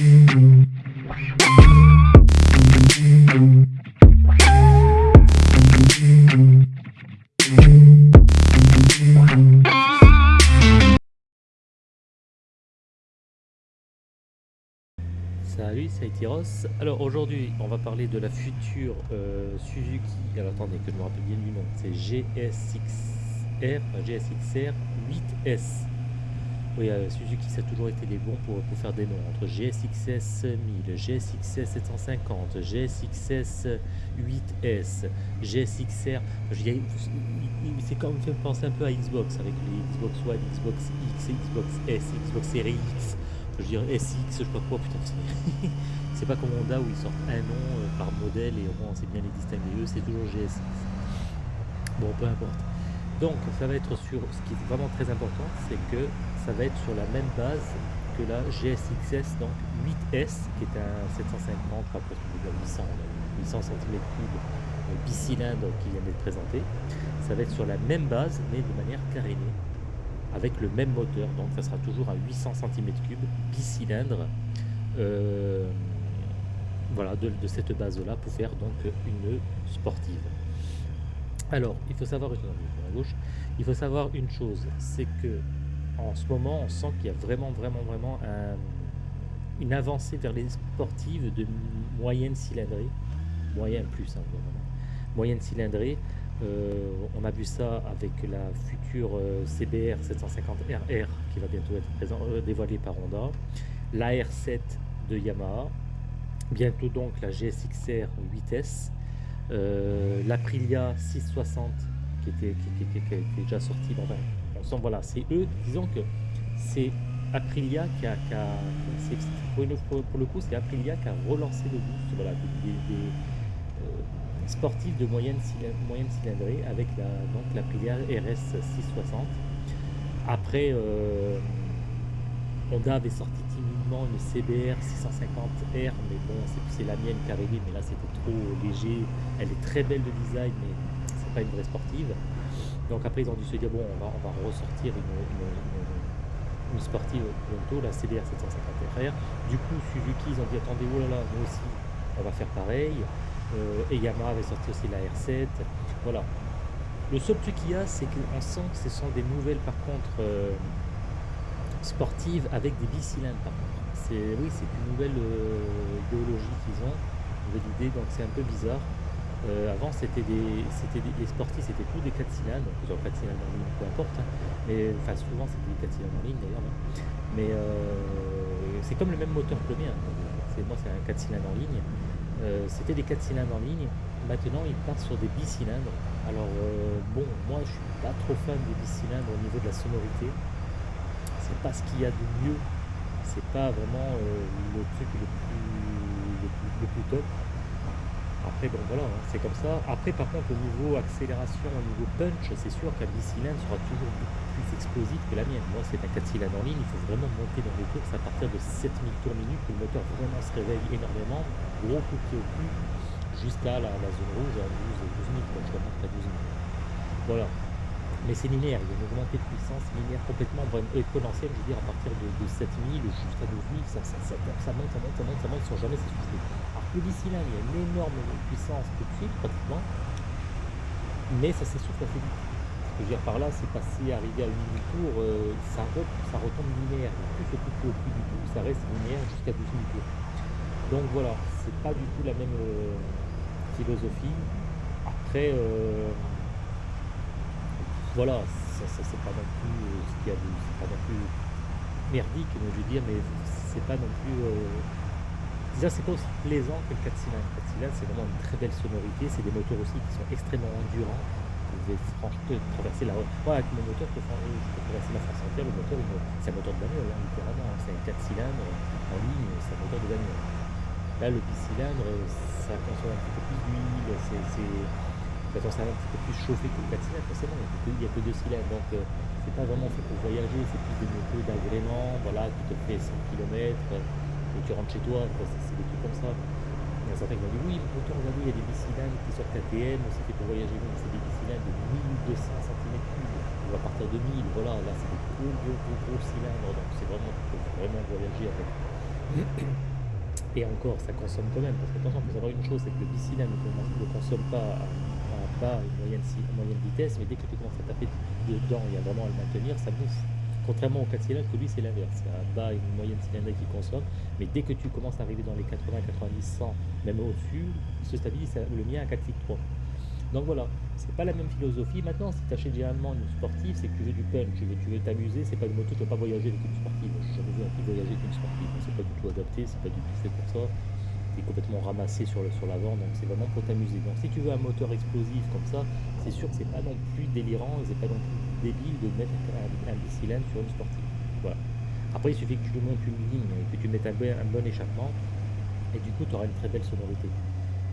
Salut, c'est Itiros. Alors aujourd'hui, on va parler de la future euh, Suzuki. Alors attendez que je me rappelle bien du nom. C'est GSXR, GSXR 8S. Oui, euh, Suzuki, ça a toujours été les bons pour, pour faire des noms. Entre GSXS 1000, GSXS 750, GSXS 8S, GSXR. C'est comme fait penser un peu à Xbox avec les Xbox One, Xbox X, Xbox S, Xbox Series X je dirais SX, je sais pas quoi, putain, c'est pas comme Honda où ils sortent un nom euh, par modèle et on sait bien les distinguer. Eux, c'est toujours GSX. Bon, peu importe. Donc, ça va être sur, ce qui est vraiment très important, c'est que ça va être sur la même base que la GSXS, donc 8S, qui est un 750, enfin presque 800, 800 cm3 bicylindre qui vient d'être présenté. Ça va être sur la même base, mais de manière carénée avec le même moteur, donc ça sera toujours à 800 cm3 bicylindre. Euh, voilà, de, cette base-là pour faire donc une sportive. Alors, il faut savoir, il faut savoir une chose, c'est que en ce moment, on sent qu'il y a vraiment, vraiment, vraiment une avancée vers les sportives de moyenne cylindrée, moyen plus, hein, moyenne cylindrée, euh, on a vu ça avec la future euh, CBR 750RR qui va bientôt être euh, dévoilée par Honda, la R7 de Yamaha, bientôt donc la GSXR 8S, l'Aprilia 660 qui était, déjà sortie. Voilà, c'est eux, disons que c'est Aprilia qui a, pour, le coup, c'est Aprilia qui a relancé le boost des sportif de moyenne, cylindrée avec la, donc la RS 660. Après, euh, Honda avait sorti timidement une CBR 650R, mais bon, c'est la mienne qui arrivée, mais là c'était trop léger. Elle est très belle de design, mais c'est pas une vraie sportive. Donc après, ils ont dû se dire, bon, on va, ressortir une, sportive bientôt, la CBR 750R. Du coup, Suzuki, ils ont dit, attendez, oh là là, nous aussi, on va faire pareil. Euh, et Yamaha avait sorti aussi la R7. Voilà. Le seul truc qu'il y a, c'est qu'on sent que ce sont des nouvelles, par contre, euh, sportives avec des bicylindres, par contre. Oui, c'est une nouvelle euh, idéologie qu'ils ont, une nouvelle idée, donc c'est un peu bizarre. Avant, c'était des, les sportifs, c'était tous des 4 cylindres, donc 4 cylindres en ligne, peu importe. Hein. mais enfin, souvent, c'était des 4 cylindres en ligne d'ailleurs. Hein. mais c'est comme le même moteur que le mien. Moi, c'est un 4 cylindres en ligne. Euh, c'était des 4 cylindres en ligne. Maintenant, ils partent sur des bicylindres. Alors, euh, bon, moi, je suis pas trop fan des bicylindres au niveau de la sonorité. C'est pas ce qu'il y a de mieux. C'est pas vraiment euh, le truc le plus, top. Après, bon, voilà, hein, c'est comme ça. Après, par contre, au niveau accélération, au niveau punch, c'est sûr qu'un bicylindre sera toujours plus explosif que la mienne. Moi, c'est un 4 cylindres en ligne. Il faut vraiment monter dans les courses à partir de 7000 tours minute que le moteur vraiment se réveille énormément gros coup de pied au cul jusqu'à la, zone rouge à 12, 12 000, quoi, je remonte à 12 000. Voilà. Mais c'est linéaire, il y a une augmentée de puissance linéaire complètement exponentielle, je veux dire, à partir de, de 7000 jusqu'à 12 000, ça, ça, ça, ça, monte, ça monte, ça monte, ça monte, sans jamais s'essouffler. Que le là, il y a une énorme puissance de suite, pratiquement, mais ça s'essouffle assez vite. Ce que je veux dire par là, c'est passer, arriver à 8000 tours, euh, ça, ça retombe linéaire. Plus le coup au plus du tout, ça reste linéaire jusqu'à 12 000 tours. Donc voilà, c'est pas du tout la même euh, philosophie. Après, euh, voilà, ça, c'est pas non plus ce qu'il y a de, pas non plus merdique, mais je veux dire, mais c'est pas non plus. Déjà, c'est pas aussi plaisant que le 4 cylindres. Le 4 cylindres, c'est vraiment une très belle sonorité. C'est des moteurs aussi qui sont extrêmement endurants. Vous pouvez franchement traverser la. Moi, avec mon moteur, je peux, traverser la France entière. Le moteur, c'est un moteur de bagnole, hein, littéralement. C'est un 4 cylindres en ligne, c'est un moteur de bagnole. Là, le bicylindre, ça consomme un petit peu plus d'huile, c'est, ça un petit peu plus chauffé que le 4 cylindres, forcément, il n'y a, que deux cylindres, donc euh, c'est pas vraiment fait pour voyager, c'est plus des motos d'agrément, voilà, qui te fait 100 km, et tu rentres chez toi, c'est, des trucs comme ça. Il y a certains qui m'ont dit oui, moteur, regardez, il y a des bicylindres qui sortent KTM, c'est fait pour voyager, mais c'est des bicylindres de 1200 cm3, ou à partir de 1000, voilà, là c'est des gros, gros, gros, gros cylindres, donc c'est vraiment, vraiment voyager avec. Et encore, ça consomme quand même, parce que attention, il faut savoir une chose, c'est que le bicylindre ne consomme pas à, à bas et moyenne, moyenne vitesse, mais dès que tu commences à taper dedans et à vraiment à le maintenir, ça bouffe. Contrairement au 4 cylindres, que lui c'est l'inverse, c'est à bas et une moyenne cylindrique qui consomme, mais dès que tu commences à arriver dans les 80, 90, 100, même au-dessus, il se stabilise, le mien à 4 litres 3. Donc voilà, c'est pas la même philosophie. Maintenant, si tu achètes généralement une sportive, c'est que tu veux du punch, tu veux tu veux t'amuser, c'est pas une moto, tu veux pas voyager avec une sportive. J'ai jamais vu un voyager avec une sportive. C'est pas du tout adapté, c'est pas du tout fait pour ça. Complètement ramassé sur le sur l'avant, donc c'est vraiment pour t'amuser. Donc si tu veux un moteur explosif comme ça, c'est sûr que c'est pas non plus délirant, c'est pas non plus débile de mettre un, un bicylindre sur une sportive. Voilà. Après, il suffit que tu montes une ligne, que tu mettes un bon, échappement, et du coup, tu auras une très belle sonorité.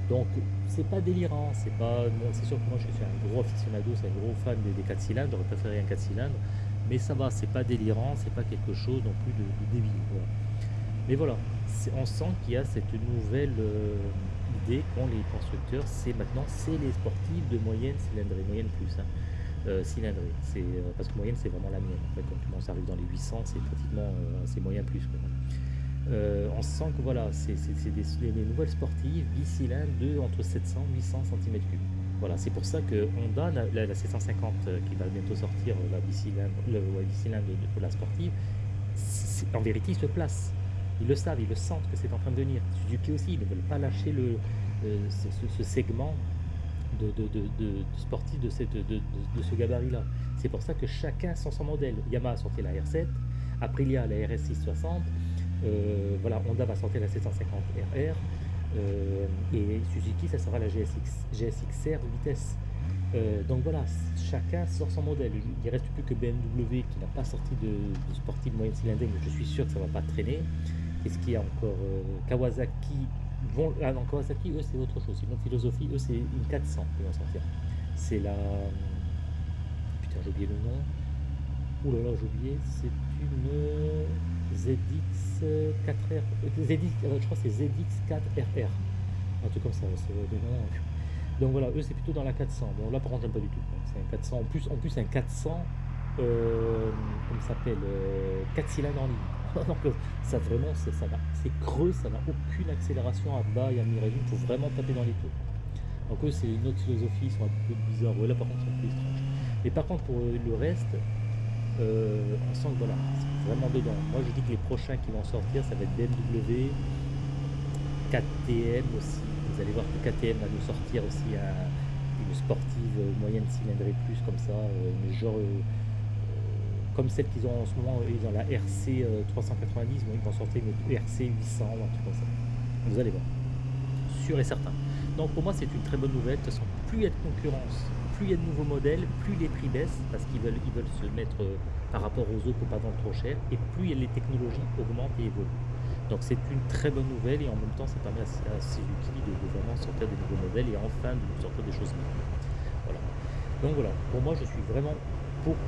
Donc c'est pas délirant, c'est pas. C'est sûr que moi je suis un gros aficionado, c'est un gros fan des, des 4 cylindres, j'aurais préféré un 4 cylindres, mais ça va, c'est pas délirant, c'est pas quelque chose non plus de, de débile. Voilà. Mais voilà, on sent qu'il y a cette nouvelle euh, idée qu'ont les constructeurs, c'est maintenant c'est les sportifs de moyenne cylindrée, moyenne plus. Hein. Euh, cylindrée, euh, parce que moyenne c'est vraiment la mienne. En fait, quand tu arrive dans les 800, c'est pratiquement c'est moyen plus. On sent que voilà, c'est des, nouvelles sportives bicylindres de entre 700 et 800 cm3. Voilà, c'est pour ça que Honda, la, la, la C150 euh, qui va bientôt sortir, la bicylindre, le bicylindre de, la sportive, en vérité, ils se placent. Ils le savent, ils le sentent que c'est en train de venir. Suzuki aussi, ils ne veulent pas lâcher le, euh, ce, segment de, de, de, sportif de, cette, de, ce gabarit-là. C'est pour ça que chacun sent son modèle. Yamaha a sorti la R7, Aprilia la RS660, euh, voilà, Honda va sortir la 750 RR euh, et Suzuki, ça sera la GSX, GSX-R vitesse. Donc voilà, chacun sort son modèle. Il ne reste plus que BMW qui n'a pas sorti de, de sportive moyenne cylindrique, mais je suis sûr que ça ne va pas traîner. Qu'est-ce qu'il y a encore euh, Kawasaki. Ah Kawasaki, eux, c'est autre chose. Une autre philosophie, eux, c'est une 400 qui vont sortir. C'est la. Putain, j'ai oublié le nom. Ouh là là, j'ai oublié. C'est une. ZX4R, ZX, je crois que c'est ZX4RR, un truc comme ça, Donc voilà, eux c'est plutôt dans la 400. Bon là par contre j'aime pas du tout. C'est un 400. En plus, en plus un 400, euh, comme s'appelle, euh, 4 cylindres en ligne. Donc ça vraiment, c'est creux, ça n'a aucune accélération à bas et à mi-régime. Il faut vraiment taper dans les taux. Donc eux c'est une autre philosophie, ils sont un peu bizarres. Ouais, là par contre c'est un peu étrange. Mais par contre pour le reste, euh, on sent que voilà, c'est vraiment dedans. Moi je dis que les prochains qui vont sortir, ça va être BMW, KTM aussi. Vous allez voir que KTM va nous sortir aussi un, une sportive moyenne cylindrée plus comme ça, euh, genre euh, comme celle qu'ils ont en ce moment, ils ont la RC 390, bon, ils vont sortir une RC 800 ou un truc comme ça. Vous allez voir, sûr et certain. Donc pour moi c'est une très bonne nouvelle, de toute façon plus il y a de concurrence plus il y a de nouveaux modèles, plus les prix baissent parce qu'ils veulent, ils veulent se mettre euh, par rapport aux autres pour pas vendre trop cher et plus les technologies augmentent et évoluent. Donc c'est une très bonne nouvelle et en même temps ça permet à, Suzuki de, de, vraiment sortir des nouveaux modèles et enfin de sortir des choses Voilà. Donc voilà, pour moi je suis vraiment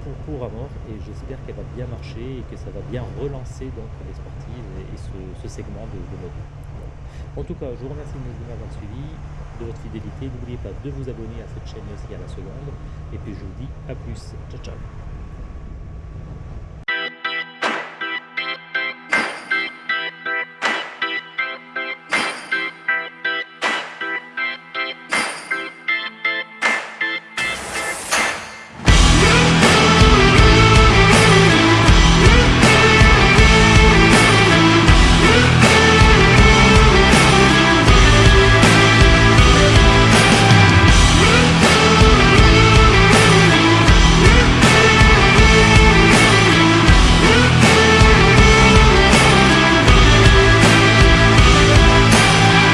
pour, pour à mort et j'espère qu'elle va bien marcher et que ça va bien relancer donc les sportives et, ce, segment de, de mode. En tout cas, je vous remercie de m'avoir suivi de votre fidélité. N'oubliez pas de vous abonner à cette chaîne aussi à la seconde. Et puis je vous dis à plus. Ciao ciao